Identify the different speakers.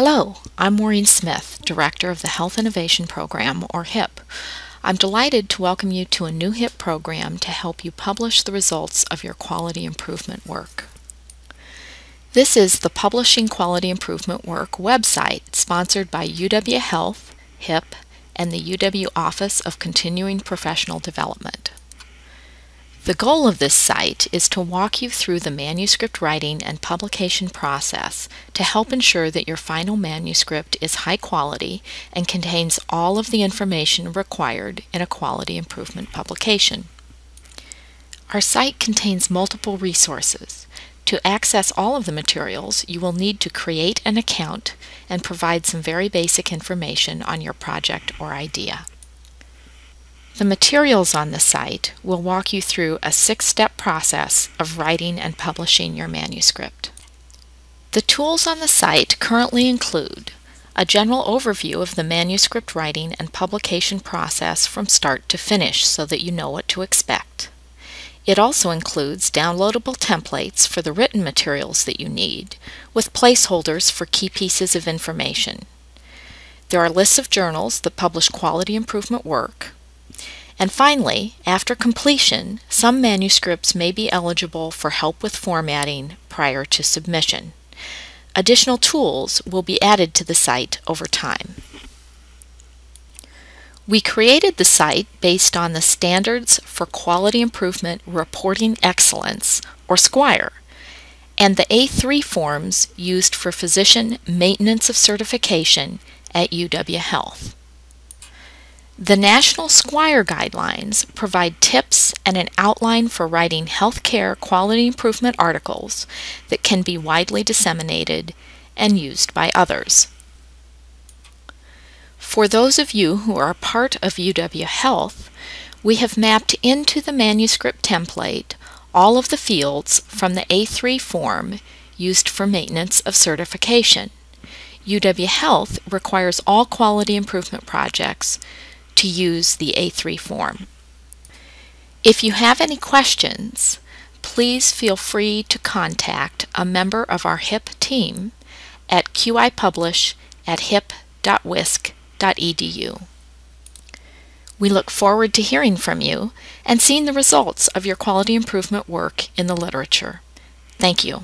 Speaker 1: Hello, I'm Maureen Smith, Director of the Health Innovation Program, or HIP. I'm delighted to welcome you to a new HIP program to help you publish the results of your quality improvement work. This is the Publishing Quality Improvement Work website sponsored by UW Health, HIP, and the UW Office of Continuing Professional Development. The goal of this site is to walk you through the manuscript writing and publication process to help ensure that your final manuscript is high quality and contains all of the information required in a quality improvement publication. Our site contains multiple resources. To access all of the materials, you will need to create an account and provide some very basic information on your project or idea. The materials on the site will walk you through a six-step process of writing and publishing your manuscript. The tools on the site currently include a general overview of the manuscript writing and publication process from start to finish so that you know what to expect. It also includes downloadable templates for the written materials that you need, with placeholders for key pieces of information. There are lists of journals that publish quality improvement work, and finally, after completion, some manuscripts may be eligible for help with formatting prior to submission. Additional tools will be added to the site over time. We created the site based on the Standards for Quality Improvement Reporting Excellence, or SQUIRE, and the A3 forms used for physician maintenance of certification at UW Health. The National Squire Guidelines provide tips and an outline for writing healthcare quality improvement articles that can be widely disseminated and used by others. For those of you who are part of UW Health, we have mapped into the manuscript template all of the fields from the A3 form used for maintenance of certification. UW Health requires all quality improvement projects to use the A3 form. If you have any questions, please feel free to contact a member of our HIP team at qipublish at hip.wisc.edu. We look forward to hearing from you and seeing the results of your quality improvement work in the literature. Thank you.